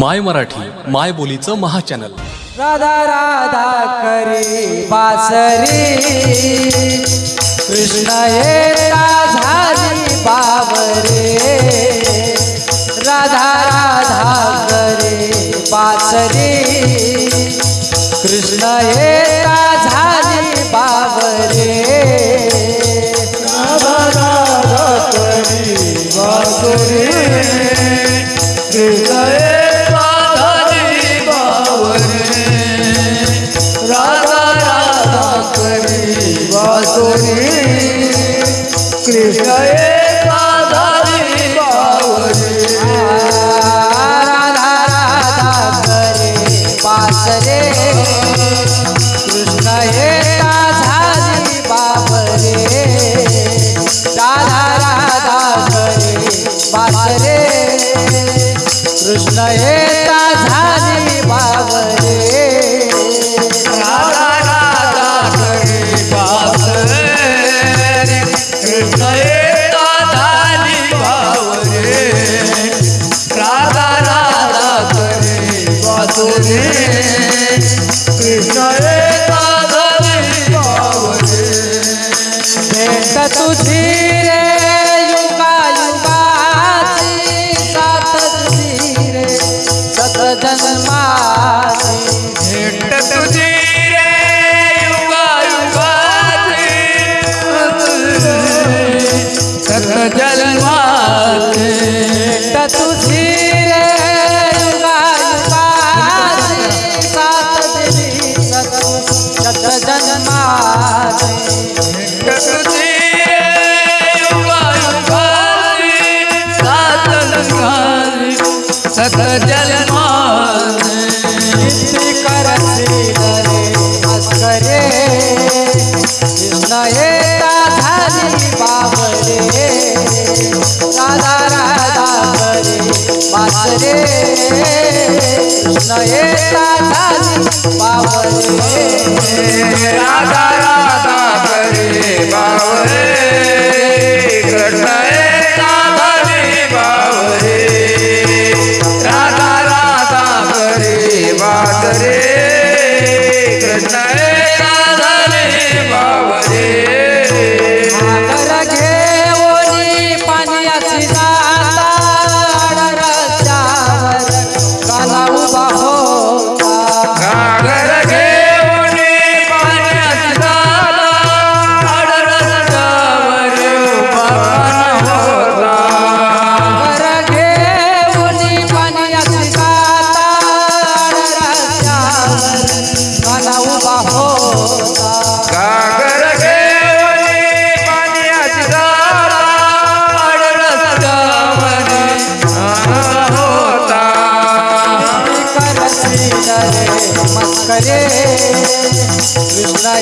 माय मराठी माय बोलीचं महाचॅनल. राधा राधा करी बासरी. कृष्ण झाली बाबरे राधा राधा करे बासरी. कृष्ण झाली बाबरे राधा राधा करी बासरे. कृष्ण कृष्ण पासरे. कृष्ण हे राधारी बाबरे राधा राधा बरे पासरे कृष्ण तुझी सत जलमान करसी करे मस्करे नयेता झाली बाबरे राधा राधा करे बाबरे। राधा राधा करे बाबरे।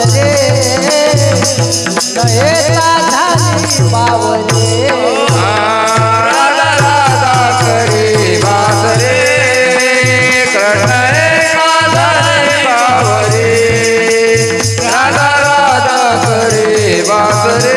पावले. दयेचा झाली पावले राधा राधा करी भासरे पावले. राधा राधा करी भासरे